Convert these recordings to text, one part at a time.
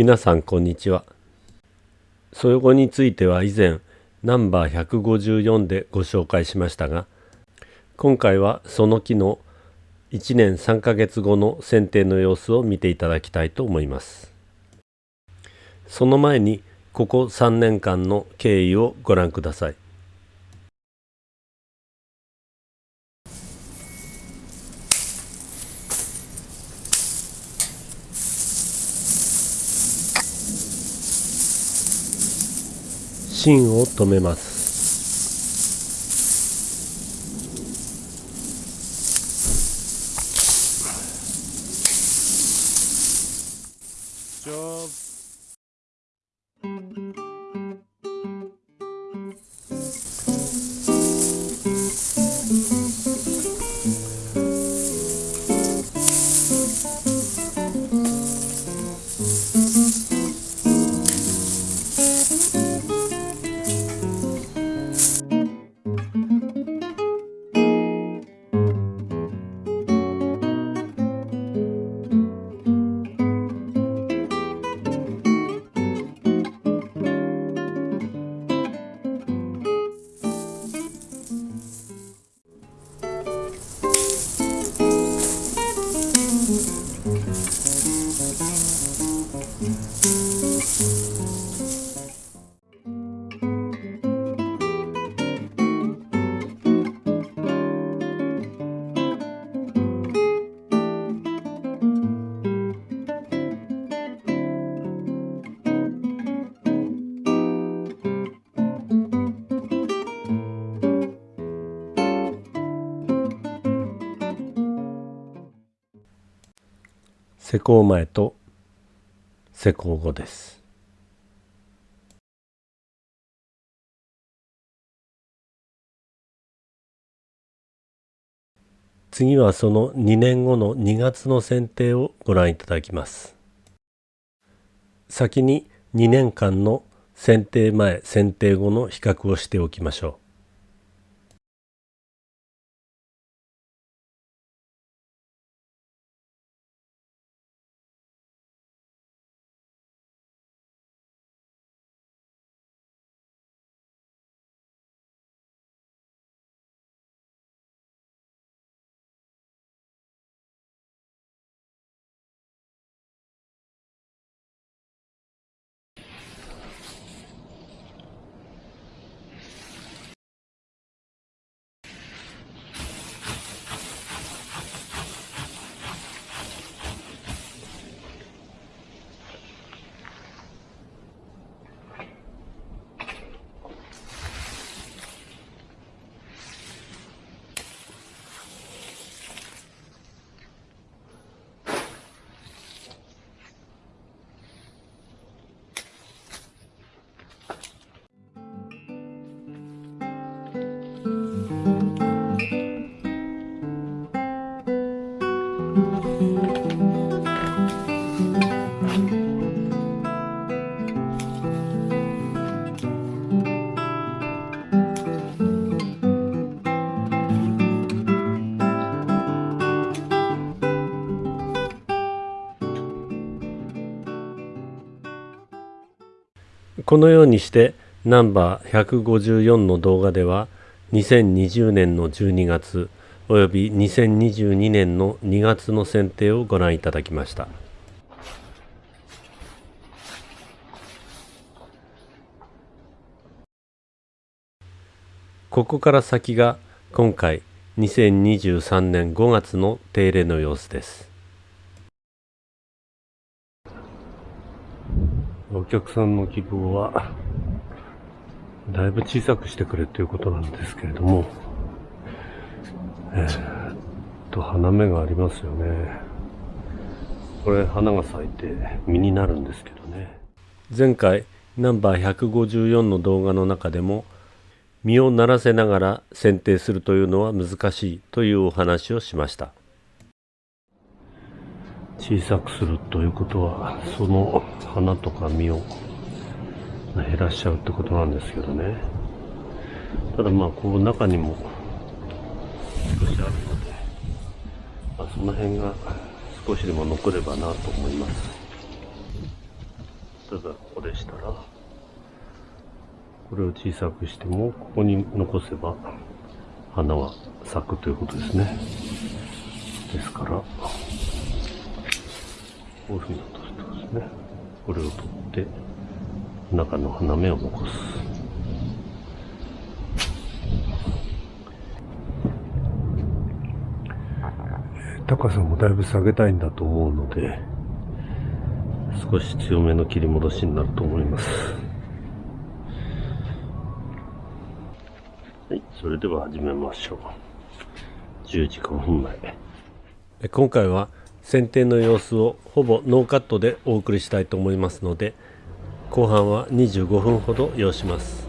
皆さんこんにちは。そよ後については以前ナンバー154でご紹介しましたが今回はその木の1年3ヶ月後の剪定の様子を見ていただきたいと思います。その前にここ3年間の経緯をご覧ください。芯を止めます。施工前と施工後です。次はその2年後の2月の剪定をご覧いただきます。先に2年間の剪定前剪定後の比較をしておきましょう。このようにしてナンバー154の動画では2020年の12月および2022年の2月の選定をご覧いただきました。ここから先が今回2023年5月の手入れの様子です。お客さんの希望は、だいぶ小さくしてくれということなんですけれども、えー、っと、花芽がありますよね。これ、花が咲いて実になるんですけどね。前回、ナンバー154の動画の中でも、実をならせながら剪定するというのは難しいというお話をしました。小さくするということはその花とか実を減らしちゃうってことなんですけどねただまあこう中にも少しあるので、まあ、その辺が少しでも残ればなと思います例えばここでしたら、これを小さくしても、ここに残せば、花は咲くということですね。ですから、こういうふうに落としてですね。これを取って、中の花芽を残す。高さもだいぶ下げたいんだと思うので、少し強めの切り戻しになると思います。はい、それでは始めましょう。10時間分前。今回は剪定の様子をほぼノーカットでお送りしたいと思いますので、後半は25分ほど要します。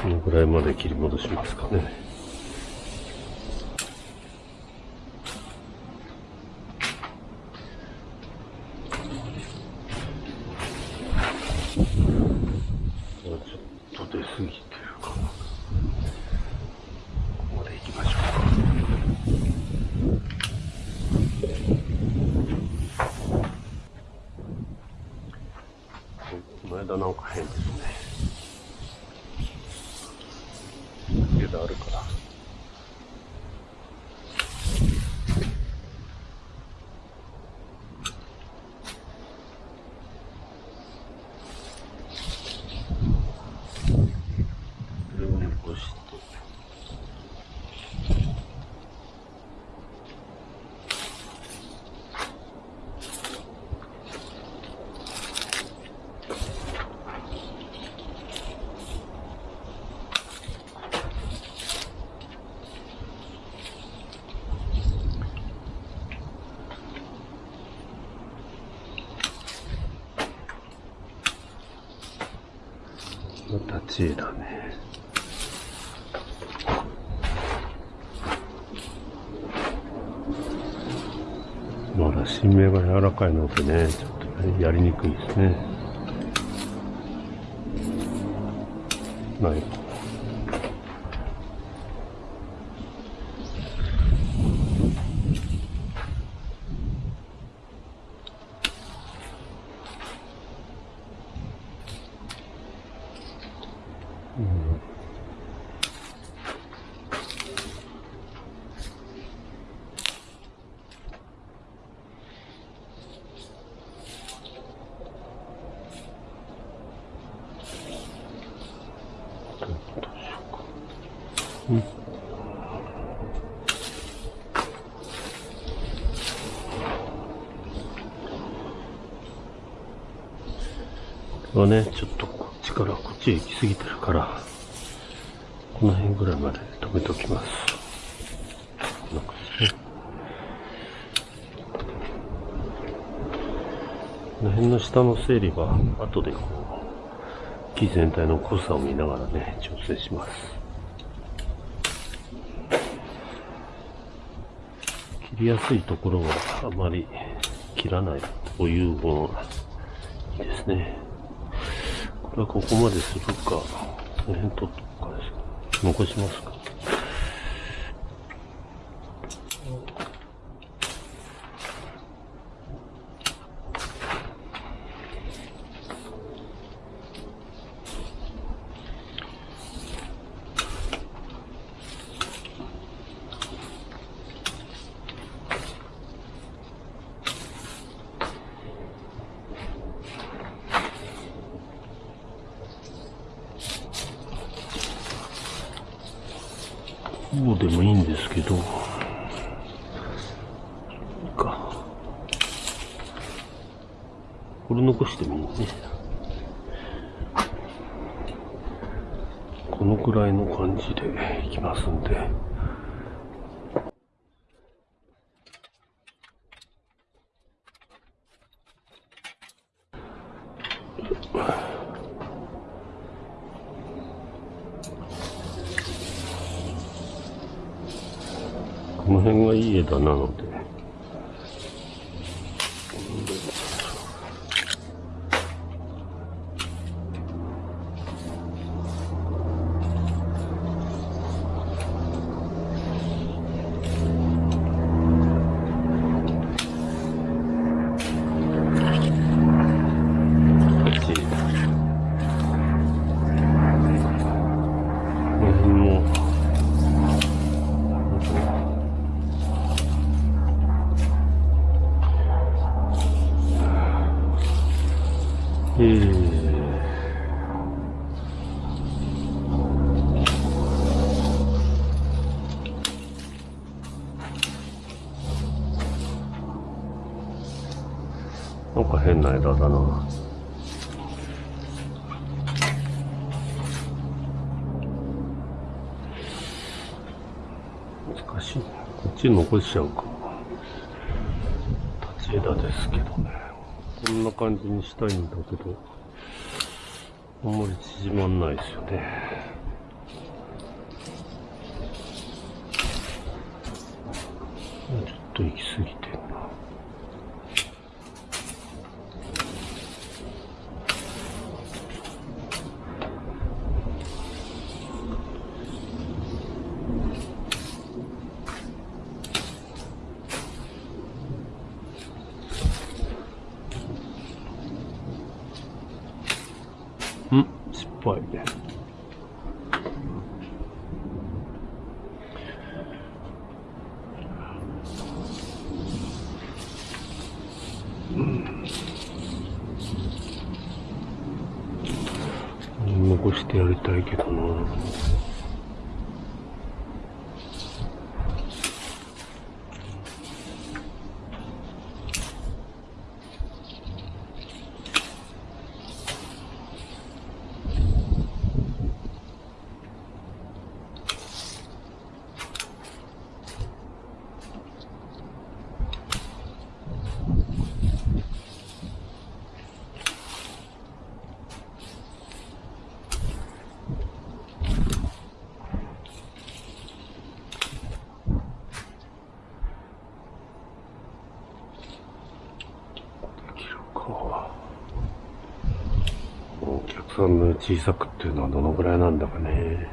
このぐらいまで切り戻しますかね。ちょっと出過ぎてるかな。ここまで行きましょうか。この間なんか変ですね。があるから。立ちだね。まだ新芽が柔らかいのでね、ちょっと、やりにくいですね。ない。うん。はね、ちょっとこっちからこっちへ行き過ぎてるから、この辺ぐらいまで止めておきます。こ。の辺の下の整理は、後でこう、木全体の濃さを見ながらね、調整します。切りやすいところはあまり切らないというのがいいですね。これはここまでするか、この辺取っとくかです。残しますか？こうでもいいんですけど、か。これ残してもいいね。このくらいの感じでいきますんで。この辺がいい枝なので。なんか変な枝だな。難しいね。こっち残しちゃうか。立ち枝ですけどね。こんな感じにしたいんだけど、あんまり縮まんないですよね。ちょっと行き過ぎてんな。output さんの小さくっていうのはどのぐらいなんだかね。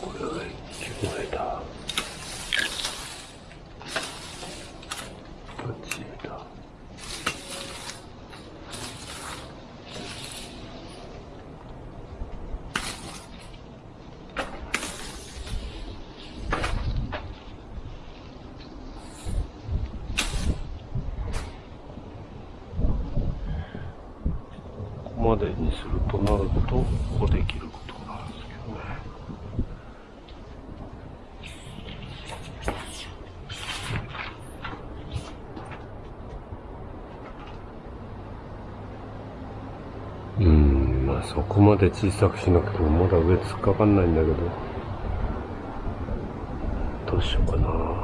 これは木の枝。立ち枝。ここまでにするとなると、ここできることなんですけどね。うん、まあそこまで小さくしなくてもまだ上突っかかんないんだけど、どうしようかな。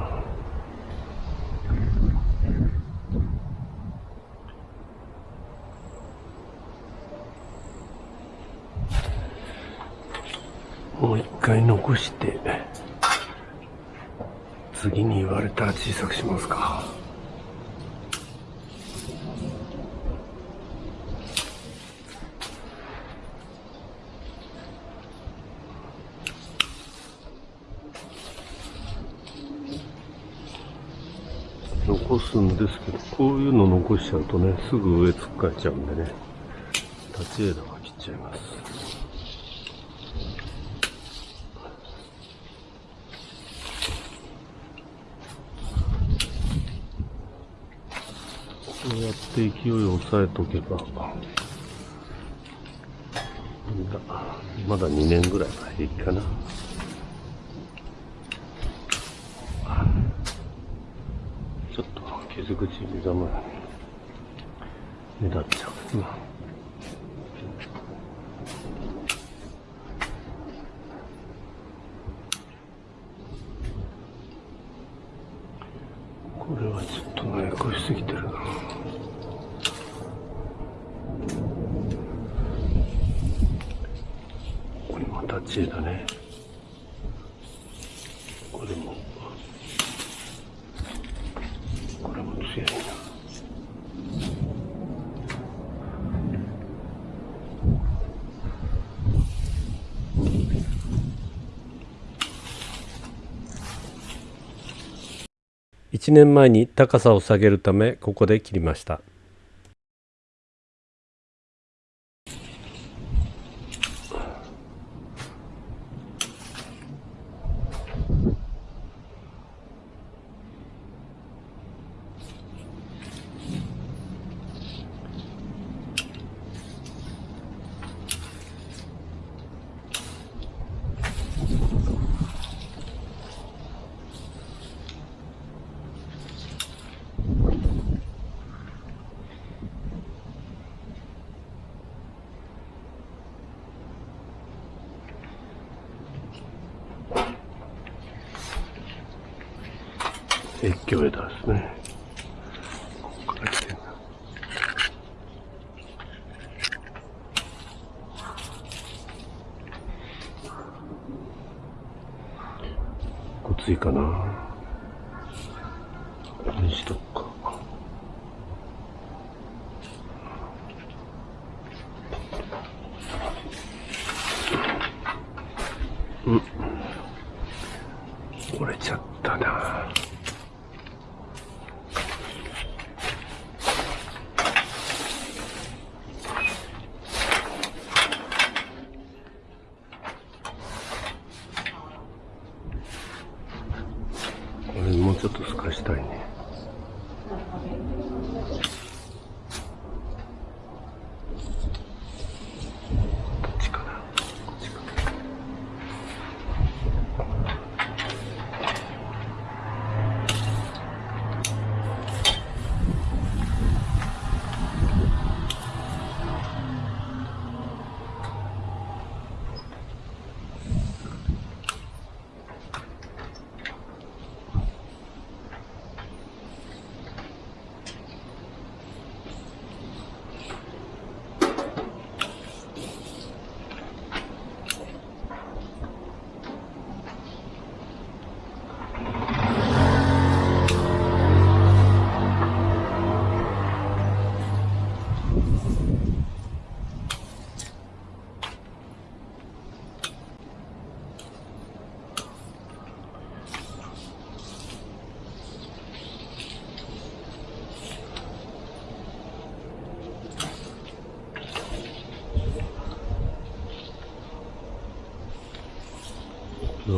もう一残して、次に言われたら小さくしますか。残すんですけど、こういうの残しちゃうとね、すぐ上突っかえちゃうんでね、立ち枝は切っちゃいます。うやって勢いを抑えとけば、まだ2年ぐらいは平気かな。ちょっと傷口目覚ま目立っちゃうな。これはちょっとね、越しすぎてるな。ここにまた知恵だね。これも、これも強いな。1年前に高さを下げるためここで切りました越境枝ですね。ここから来てるな。ごついかな。これにしとくか。うん。折れちゃったな。これもうち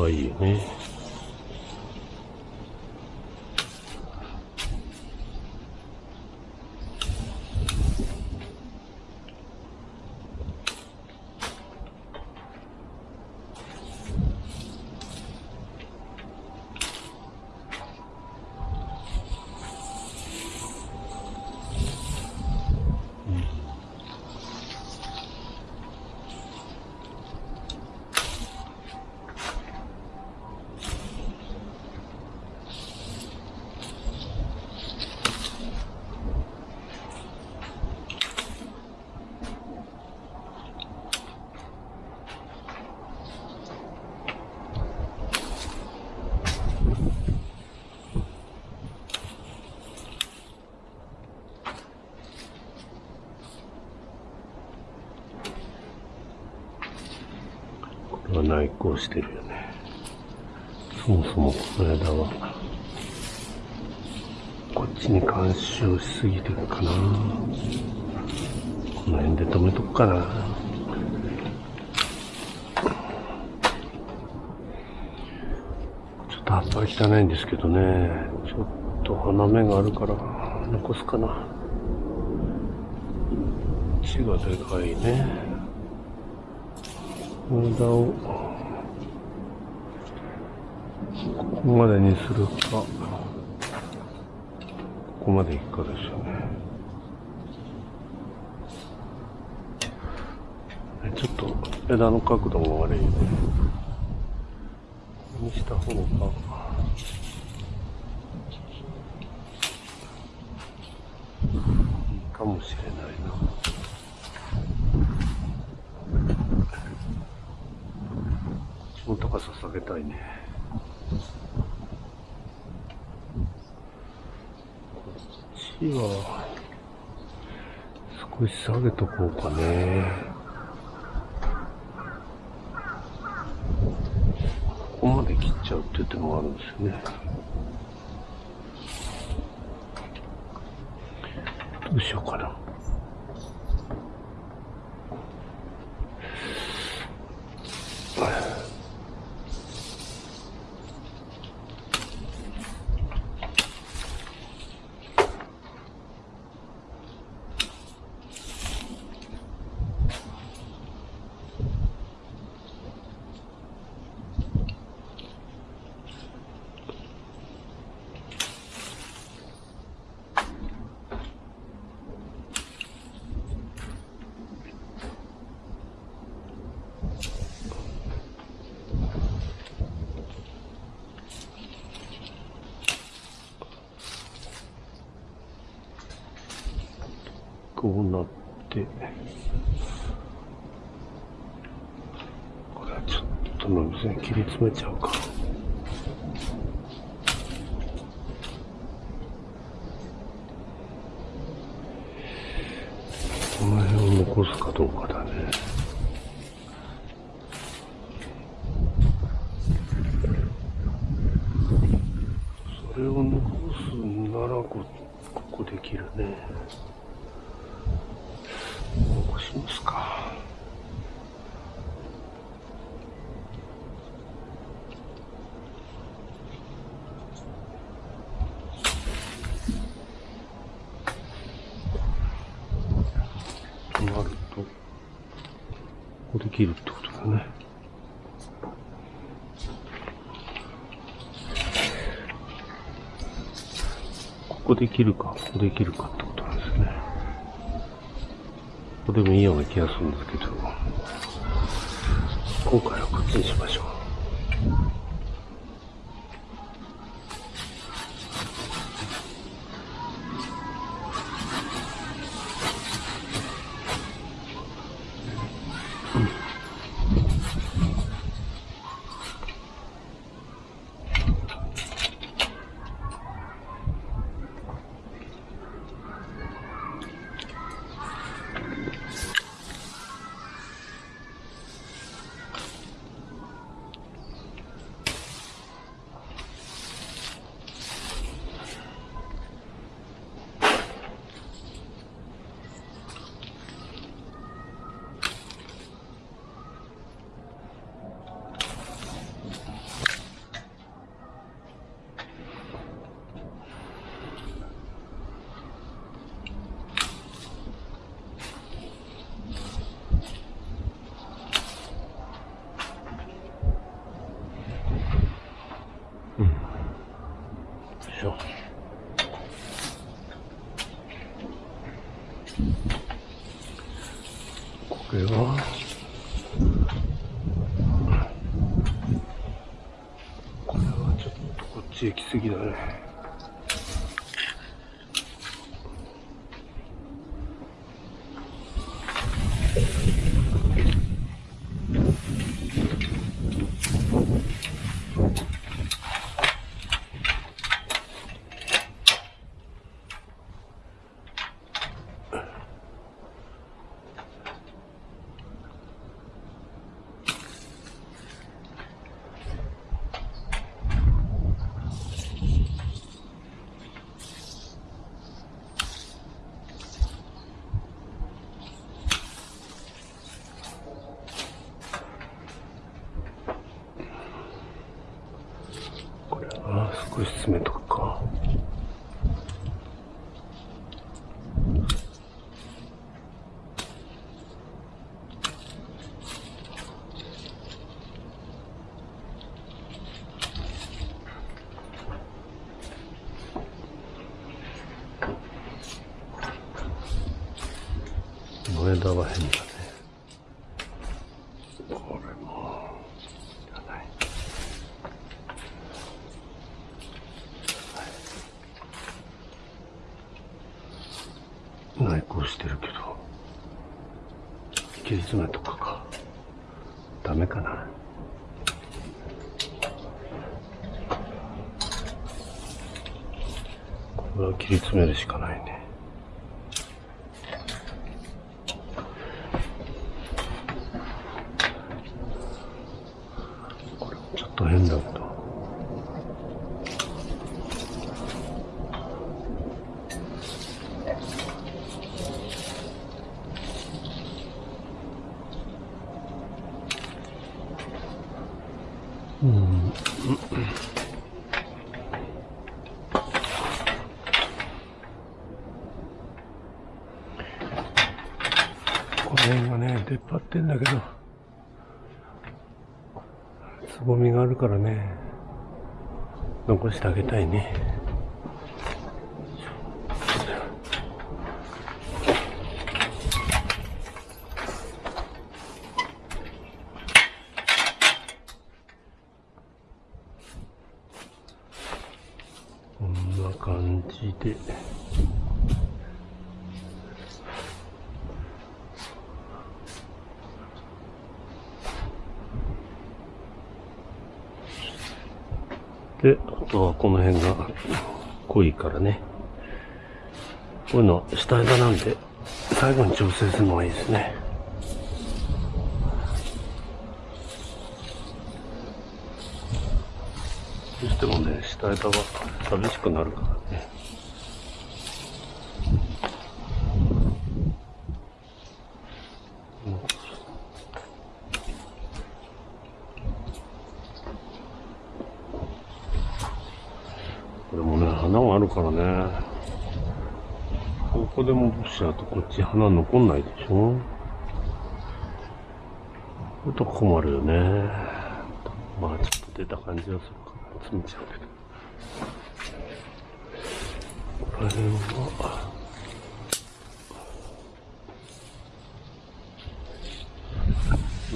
これはいいよね。これは内向してるよね。そもそもこの枝は、こっちに干渉しすぎてるかな。この辺で止めとくかな。ちょっと葉っぱ汚いんですけどね。ちょっと花芽があるから残すかな。血がでかいね。枝をここまでにするか。ここまでいくかですよね。ちょっと枝の角度も悪いね。こにした方が。いいかもしれないな。こっちの高さげたいね。こは、少し下げとこうかね。ここまで切っちゃうって手もあるんですね。どうしようかな。て、これはちょっとの水に切り詰めちゃうか。この辺を残すかどうかだね。それを残すならこ、ここできるね。残しますか。となると、ここで切るってことだね。ここできるか、ここできるかってことなんですね。ここでもいいような気がするんですけど、今回はこっちにしましょう。これはこれはちょっとこっちへ来すぎだねこれは少し詰めとくかこの枝は変だねこれもいらない内向してるけど切り詰めとかかダメかなこれは切り詰めるしかないねこれもちょっと変だけどうんこの辺がね出っ張ってんだけどつぼみがあるからね残してあげたいねこんな感じでで、あとはこの辺が濃いからね。こういうのは下枝なんで、最後に調整するのがいいですね。どうしてもね、下枝は寂しくなるからね。これもね、花があるからね。ここで戻しちゃうとこっち花残んないでしょちょっと困るよね。まあちょっと出た感じはするから、詰めちゃうけど。これは、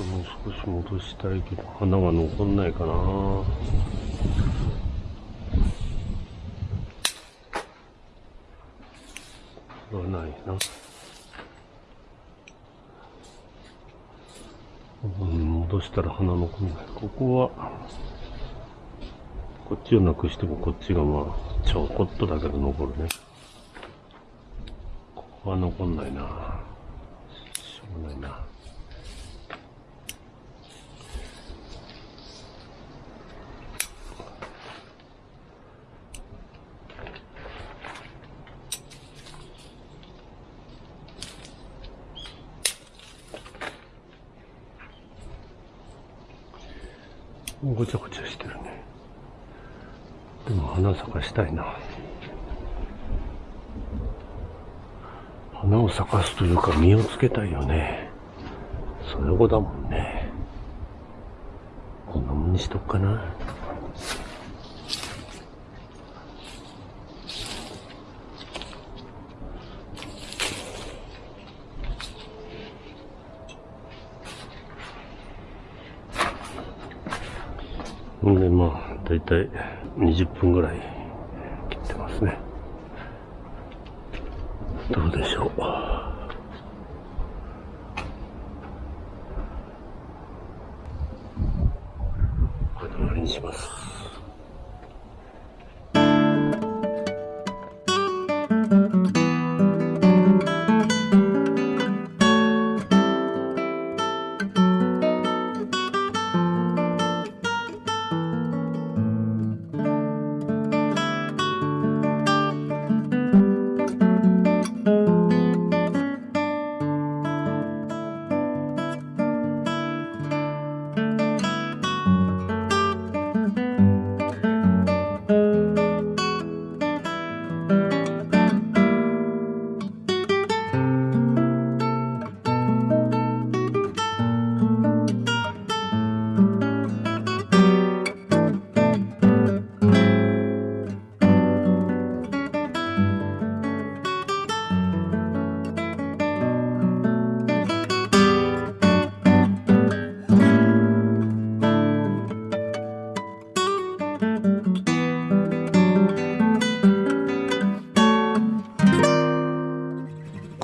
もう少し戻したいけど、花が残んないかな。はな。うん、戻したら花残んない。ここは、こっちをなくしてもこっちがまあ、ちょこっとだけど残るね。ここは残んないな。しょうがないな。ごちゃごちゃしてるね。でも花咲かしたいな。花を咲かすというか実をつけたいよね。それ子だもんね。こんなもんにしとくかな。んでまあだいたい20分ぐらい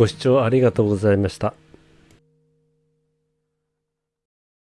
ご視聴ありがとうございました。